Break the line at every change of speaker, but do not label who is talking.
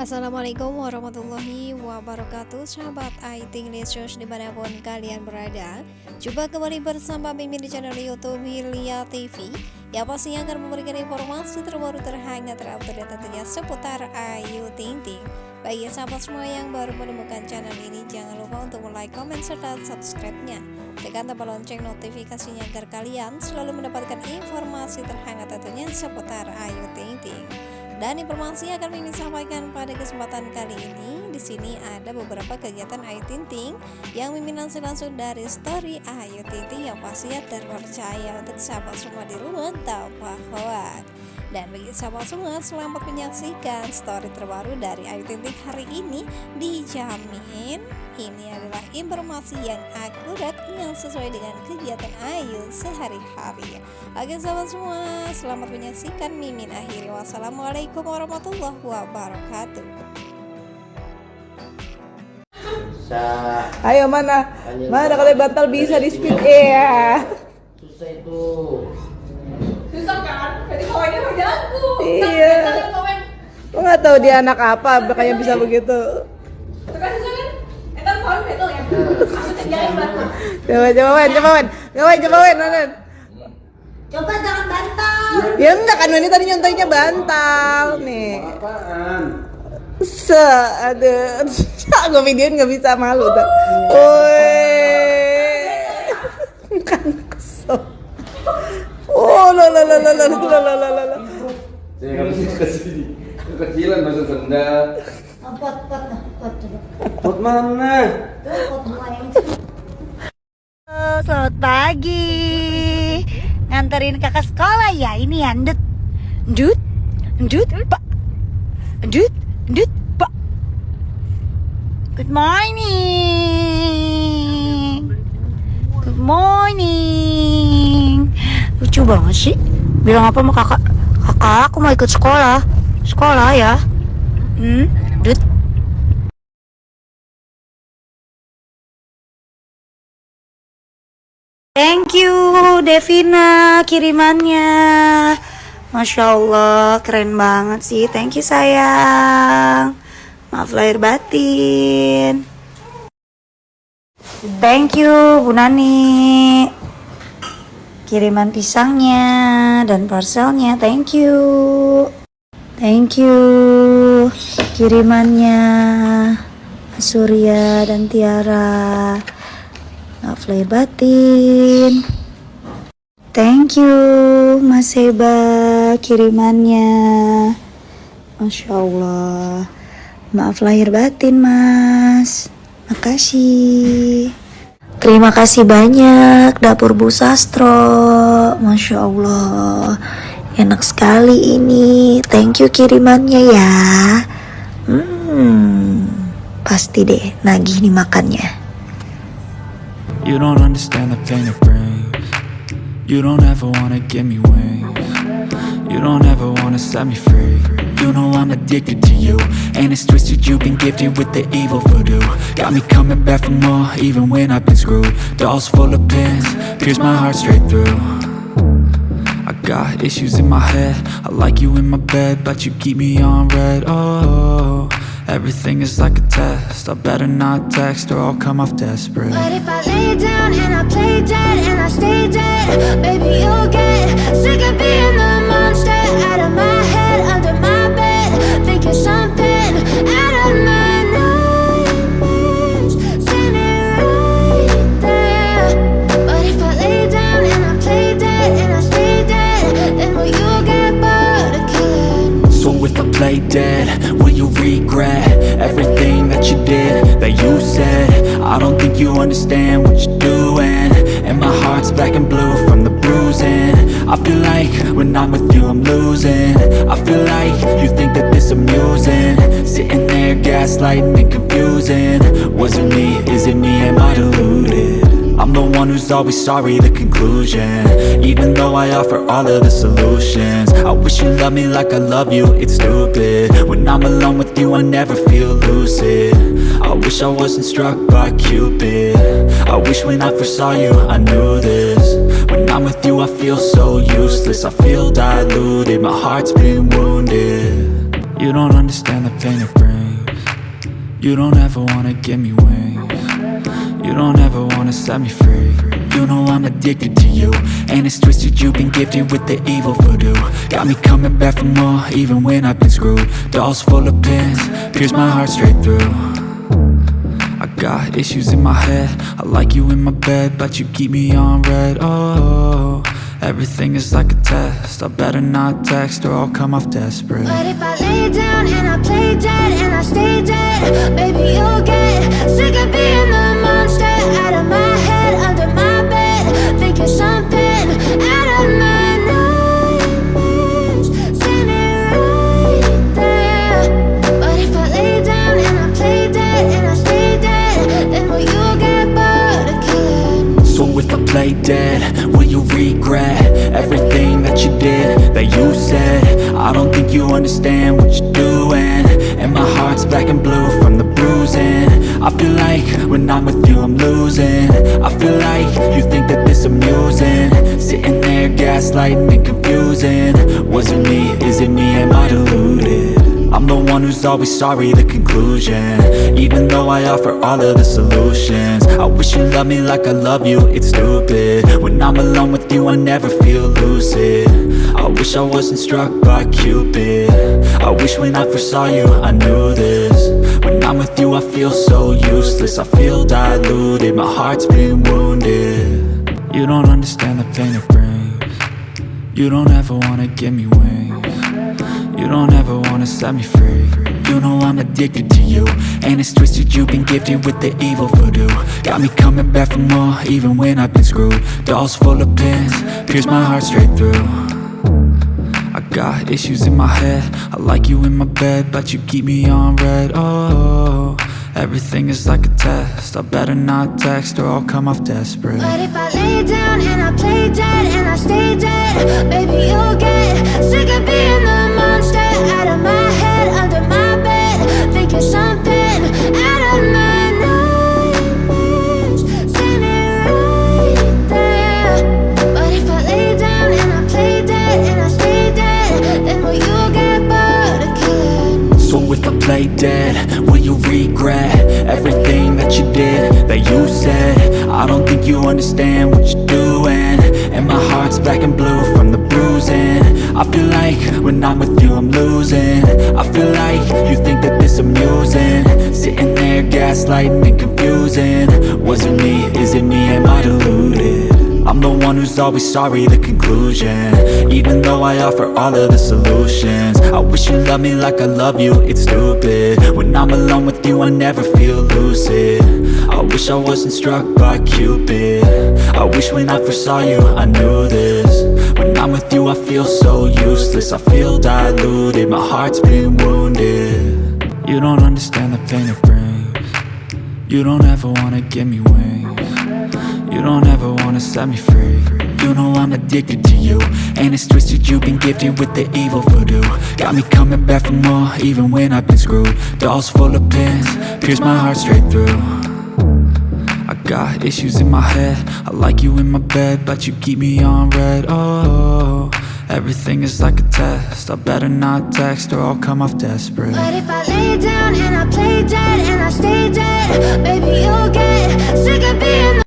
Assalamualaikum warahmatullahi wabarakatuh. Sahabat IT Licious di mana pun kalian berada Coba kembali bersama Mimin di channel Youtube Hilya TV Yang pastinya akan memberikan informasi terbaru terhangat terupdate tentunya seputar Ayu Ting Ting Bagi sahabat semua yang baru menemukan channel ini Jangan lupa untuk like, comment, serta subscribe-nya. Tekan tombol lonceng notifikasinya agar kalian selalu mendapatkan informasi terhangat tentunya seputar Ayu Ting Ting dan informasi yang akan Mimin sampaikan pada kesempatan kali ini di sini ada beberapa kegiatan Ayu Ting yang Mimin langsung langsung dari story Ayu Ting yang pastinya terpercaya untuk sahabat semua di rumah tanpa hoax. Dan bagi sahabat semua selamat menyaksikan story terbaru dari Ayu Ting hari ini dijamin ini adalah informasi yang akurat yang sesuai dengan kegiatan Ayu sehari-hari. Oke sahabat semua, selamat menyaksikan Mimin akhiri. Wassalamualaikum warahmatullahi wabarakatuh.
Ayo mana? Mana kalau bantal bisa di speed ya.
Susah itu.
Kawannya mau jago.
Iya. Lo nggak tahu dia anak apa, makanya bisa begitu.
Itu kan kan? Betul ya. Aku bantal.
Coba coba wen, coba wen, coba wen, coba wen, mana?
Coba jangan bantal.
Ya enggak kan ini tadi nyontoinnya bantal nih.
Apaan?
Se, ada, gue videoin nggak bisa malu tuh. Woi, kan. Oh, la la la la la la la la la la.
Saya nggak bisa ke sini. Kekecilan masuk sendal.
Pot pot pot.
Pot mana?
Tuh pot
selamat pagi. Nganterin kakak sekolah ya? Ini ya, Ndut. Ndut? Ndut, Pak. Ndut, Ndut, Pak. Good morning. Good morning. Lucu banget sih. Bilang apa sama kakak? Kakak, aku mau ikut sekolah. Sekolah ya? Hmm, Ndut. Thank you Devina kirimannya Masya Allah keren banget sih Thank you sayang Maaf lahir batin Thank you Bu Nani Kiriman pisangnya dan parcelnya Thank you. Thank you. Kirimannya Surya dan Tiara. Maaf lahir batin. Thank you Mas Heba kirimannya. Masya Allah. Maaf lahir batin mas. Makasih Terima kasih banyak Dapur Bu Sastro. Masya Allah. Enak sekali ini. Thank you kirimannya ya. Hmm Pasti deh nagih nih makannya.
You don't understand the pain it brings. You don't ever wanna give me wings You don't ever wanna set me free. You know I'm addicted to you And it's twisted you've been gifted with the evil voodoo. Got me coming back for more even when I've been screwed. Dolls full of pins, pierce my heart straight through. I got issues in my head I like you in my bed But you keep me on red, oh Everything is like a test I better not text or I'll come off desperate.
But if I lay down and I play dead and I stay dead Baby, you'll get sick of being the I
don't think you understand what you're doing. And my heart's black and blue from the bruising. I feel like when I'm with you I'm losing. I feel like you think that this amusing. Sitting there gaslighting and confusing. Was it me, is it me, am I deluded? One who's always sorry, the conclusion. Even though I offer all of the solutions I wish you loved me like I love you, it's stupid. When I'm alone with you I never feel lucid. I wish I wasn't struck by Cupid. I wish when I first saw you I knew this. When I'm with you I feel so useless I feel diluted, my heart's been wounded. You don't understand the pain it brings. You don't ever wanna give me wings. You don't ever wanna set me free. You know I'm addicted to you. And it's twisted, you've been gifted with the evil voodoo. Got me coming back for more, even when I've been screwed. Dolls full of pins, pierce my heart straight through. I got issues in my head. I like you in my bed, but you keep me on red. Oh, everything is like a test. I better not text or I'll come off desperate.
But if I lay down and I play dead and I stay dead, baby, you'll get sick of being the monster out of my
black and blue from the bruising. I feel like when I'm with you I'm losing. I feel like you think that this amusing. Sitting there gaslighting and confusing. Was it me, is it me, am I deluded? I'm the one who's always sorry, the conclusion. Even though I offer all of the solutions. I wish you loved me like I love you, it's stupid. When I'm alone with you, I never feel lucid. I wish I wasn't struck by Cupid. I wish when I first saw you, I knew this I'm with you, I feel so useless. I feel diluted, my heart's been wounded. You don't understand the pain it brings. You don't ever wanna give me wings. You don't ever wanna set me free. You know I'm addicted to you. And it's twisted, you've been gifted with the evil voodoo. Got me coming back for more, even when I've been screwed. Dolls full of pins, pierce my heart straight through got issues in my head. I like you in my bed, but you keep me on red. Oh, everything is like a test. I better not text or I'll come off desperate.
But if I lay down and I play dead and I if I play dead, will you
regret everything that you did, that you said? I don't think you understand what you're doing And my heart's black and blue from the bruising. I feel like when I'm with you I'm losing. I feel like you think that this amusing. Sitting there gaslighting and confusing. Was it me, is it me, am I deluded? I'm the one who's always sorry, the conclusion. Even though I offer all of the solutions. I wish you loved me like I love you, it's stupid. When I'm alone with you, I never feel lucid. I wish I wasn't struck by Cupid. I wish when I first saw you, I knew this. When I'm with you, I feel so useless. I feel diluted, my heart's been wounded. You don't understand the pain it brings. You don't ever wanna give me wings you don't ever wanna set me free. You know I'm addicted to you And it's twisted, you've been gifted with the evil voodoo. Got me coming back for more, even when I've been screwed. Dolls full of pins, pierce my heart straight through. I got issues in my head. I like you in my bed, but you keep me on red. Oh, everything is like a test. I better not text or I'll come off desperate.
But if I lay down and I play dead and I stay dead Baby, you'll get sick of being